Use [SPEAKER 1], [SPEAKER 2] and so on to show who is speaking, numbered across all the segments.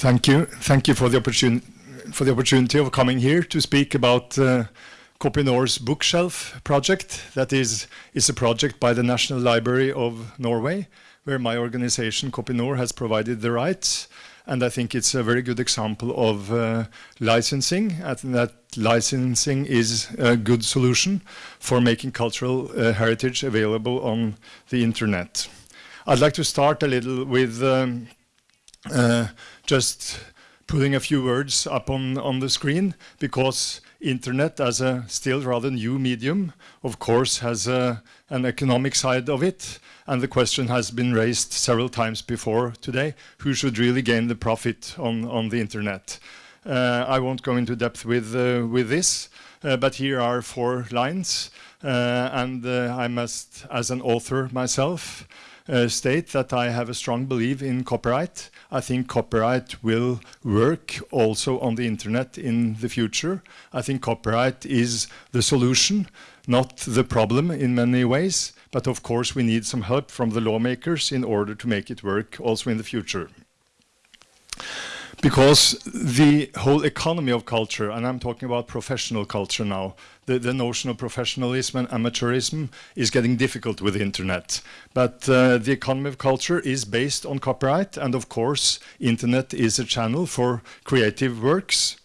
[SPEAKER 1] Thank you. Thank you for the, for the opportunity of coming here to speak about uh, Kopinor's bookshelf project. That is, is a project by the National Library of Norway, where my organization Kopinor has provided the rights. And I think it's a very good example of uh, licensing, and that licensing is a good solution for making cultural uh, heritage available on the internet. I'd like to start a little with um, just putting a few words up on, on the screen because internet as a still rather new medium of course has a, an economic side of it and the question has been raised several times before today who should really gain the profit on, on the internet. Uh, I won't go into depth with, uh, with this uh, but here are four lines uh, and uh, I must as an author myself uh, state that I have a strong belief in copyright. I think copyright will work also on the internet in the future. I think copyright is the solution, not the problem in many ways. But of course we need some help from the lawmakers in order to make it work also in the future because the whole economy of culture, and I'm talking about professional culture now, the, the notion of professionalism and amateurism is getting difficult with the internet. But uh, the economy of culture is based on copyright, and of course, internet is a channel for creative works.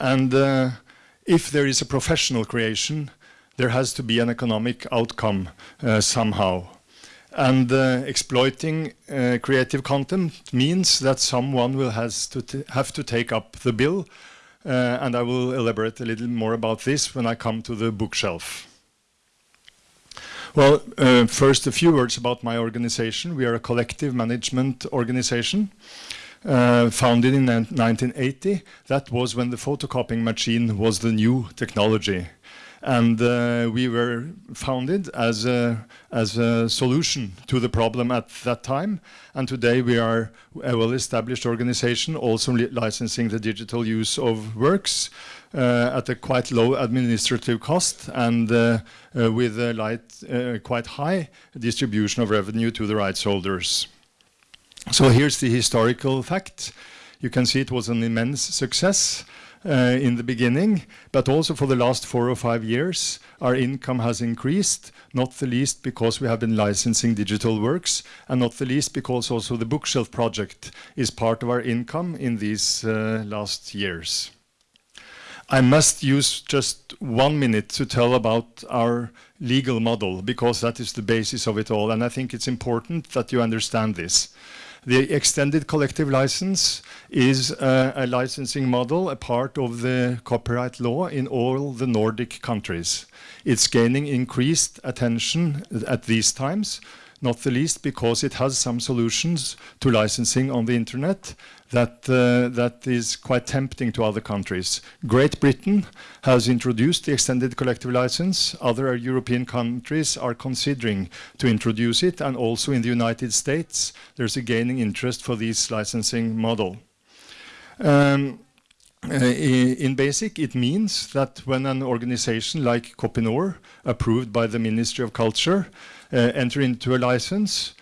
[SPEAKER 1] And uh, if there is a professional creation, there has to be an economic outcome uh, somehow. And uh, exploiting uh, creative content means that someone will has to have to take up the bill. Uh, and I will elaborate a little more about this when I come to the bookshelf. Well, uh, first a few words about my organization. We are a collective management organization. Uh, founded in 1980. That was when the photocopying machine was the new technology. And uh, we were founded as a, as a solution to the problem at that time. And today we are a well-established organization, also li licensing the digital use of works uh, at a quite low administrative cost and uh, uh, with a light, uh, quite high distribution of revenue to the rights holders. So here's the historical fact. You can see it was an immense success. Uh, in the beginning, but also for the last four or five years, our income has increased, not the least because we have been licensing digital works, and not the least because also the bookshelf project is part of our income in these uh, last years. I must use just one minute to tell about our legal model because that is the basis of it all and I think it's important that you understand this. The extended collective license is uh, a licensing model, a part of the copyright law in all the Nordic countries. It's gaining increased attention at these times, not the least because it has some solutions to licensing on the internet that, uh, that is quite tempting to other countries. Great Britain has introduced the extended collective license. Other European countries are considering to introduce it. And also in the United States, there's a gaining interest for this licensing model. Um, uh, in basic, it means that when an organization like Kopinor, approved by the Ministry of Culture, enter into a license,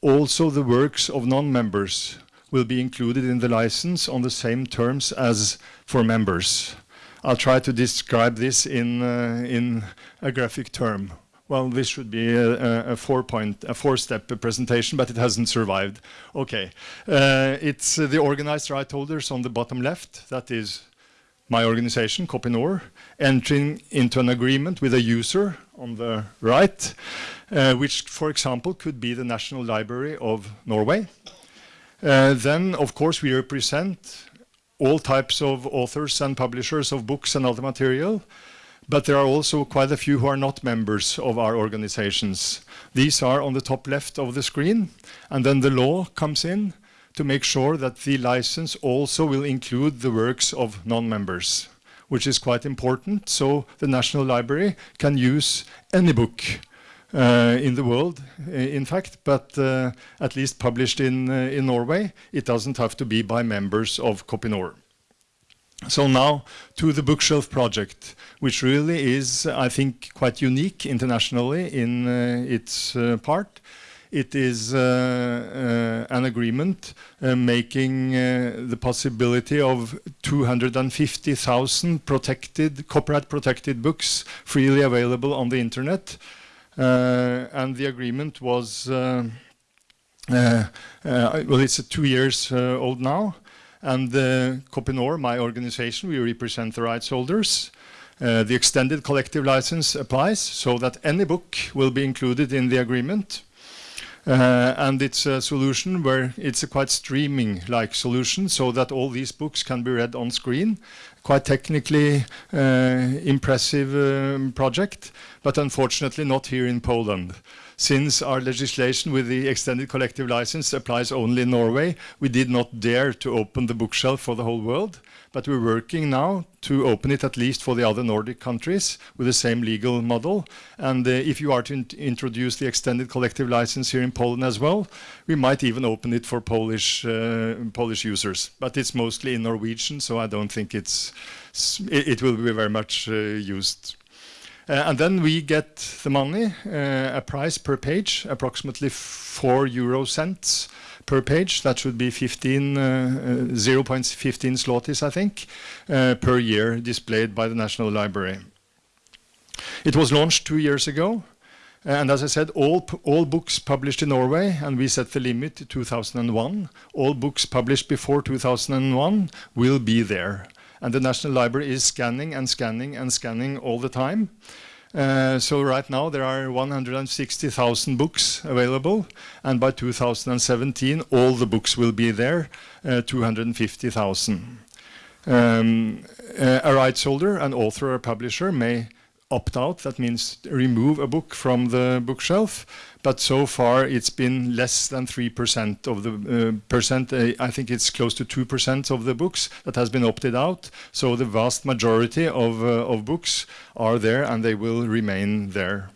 [SPEAKER 1] also the works of non-members will be included in the license on the same terms as for members. I'll try to describe this in, uh, in a graphic term. Well, this should be a, a four-point, a four-step presentation, but it hasn't survived. Okay, uh, it's uh, the organized right holders on the bottom left. That is my organization, Kopinor, entering into an agreement with a user on the right, uh, which, for example, could be the National Library of Norway. Uh, then, of course, we represent all types of authors and publishers of books and other material, but there are also quite a few who are not members of our organizations. These are on the top left of the screen, and then the law comes in to make sure that the license also will include the works of non-members, which is quite important, so the National Library can use any book uh, in the world, in fact, but uh, at least published in, uh, in Norway, it doesn't have to be by members of Kopinor. So now to the bookshelf project, which really is, I think, quite unique internationally in uh, its uh, part. It is uh, uh, an agreement uh, making the possibility of 250,000 protected, copyright protected books freely available on the internet. and the agreement was, well, it's two years old now. And uh, my organization, we represent the rights holders. Uh, the extended collective license applies so that any book will be included in the agreement. Uh, and it's a solution where it's a quite streaming-like solution so that all these books can be read on screen. Quite technically uh, impressive um, project, but unfortunately not here in Poland. Since our legislation with the extended collective license applies only in Norway, we did not dare to open the bookshelf for the whole world but we're working now to open it at least for the other Nordic countries with the same legal model. And uh, if you are to in introduce the extended collective license here in Poland as well, we might even open it for Polish uh, Polish users. But it's mostly in Norwegian, so I don't think it's it, will be very much uh, used. Uh, and then we get the money, uh, a price per page, approximately 4 euro cents per page. That should be 15, uh, uh 0.15 zlotys, I think, uh, per year displayed by the National Library. It was launched two years ago. And as I said, all, all books published in Norway, and we set the limit to 2001, all books published before 2001 will be there. And the National Library is scanning and scanning and scanning all the time. Uh, so right now there are 160,000 books available and by 2017 all the books will be there, uh, 250,000. Um, uh, a rights holder, an author or publisher may opt out, that means remove a book from the bookshelf. But so far it's been less than 3% of the uh, percent, uh, I think it's close to 2% of the books that has been opted out. So the vast majority of, uh, of books are there and they will remain there.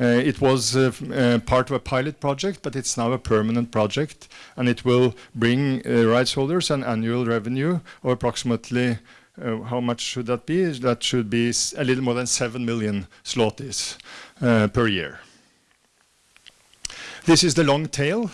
[SPEAKER 1] Uh, it was uh, uh, part of a pilot project, but it's now a permanent project, and it will bring rights holders an annual revenue of approximately uh, how much should that be? That should be a little more than 7 million zlotys uh, per year. This is the long tail.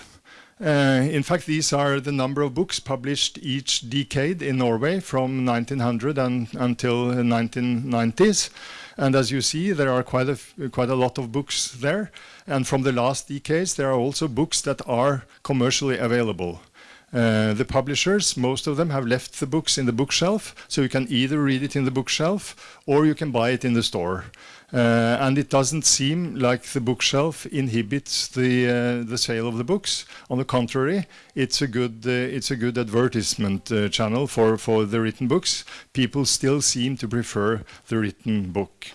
[SPEAKER 1] Uh, in fact, these are the number of books published each decade in Norway from 1900 and until the 1990s. And as you see, there are quite a, quite a lot of books there. And from the last decades, there are also books that are commercially available. Uh, the publishers, most of them have left the books in the bookshelf, so you can either read it in the bookshelf or you can buy it in the store. Uh, and it doesn't seem like the bookshelf inhibits the uh, the sale of the books. On the contrary, it's a good uh, it's a good advertisement uh, channel for for the written books. People still seem to prefer the written book.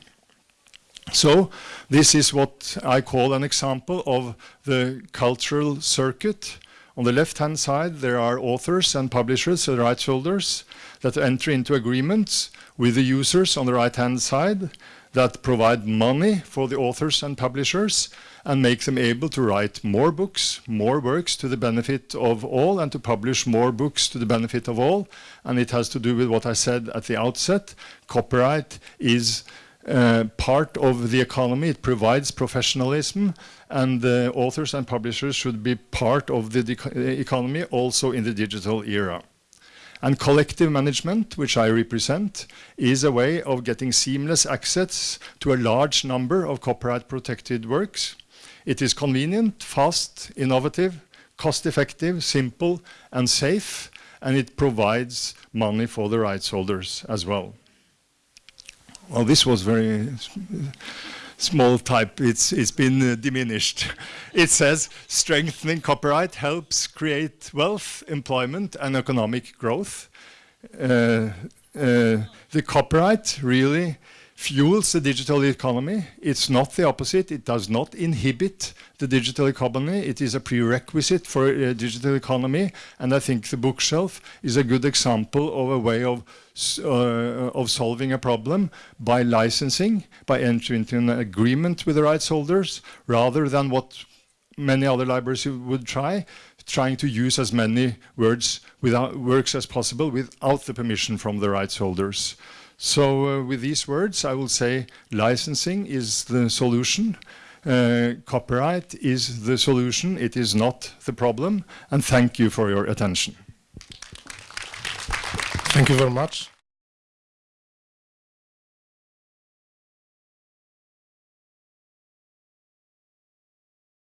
[SPEAKER 1] So this is what I call an example of the cultural circuit on the left-hand side, there are authors and publishers, the rights holders, that enter into agreements with the users on the right-hand side that provide money for the authors and publishers and make them able to write more books, more works to the benefit of all and to publish more books to the benefit of all. And it has to do with what I said at the outset. Copyright is uh, part of the economy. It provides professionalism and the authors and publishers should be part of the economy also in the digital era. And collective management, which I represent, is a way of getting seamless access to a large number of copyright-protected works. It is convenient, fast, innovative, cost-effective, simple, and safe, and it provides money for the rights holders as well. Well, this was very small type, it's, it's been uh, diminished. It says strengthening copyright helps create wealth, employment and economic growth. Uh, uh, the copyright really fuels the digital economy. It's not the opposite. It does not inhibit the digital economy. It is a prerequisite for a digital economy. And I think the bookshelf is a good example of a way of, uh, of solving a problem by licensing, by entering into an agreement with the rights holders, rather than what many other libraries would try, trying to use as many words without, works as possible without the permission from the rights holders. So uh, with these words, I will say licensing is the solution. Uh, copyright is the solution, it is not the problem, and thank you for your attention.
[SPEAKER 2] Thank you very much.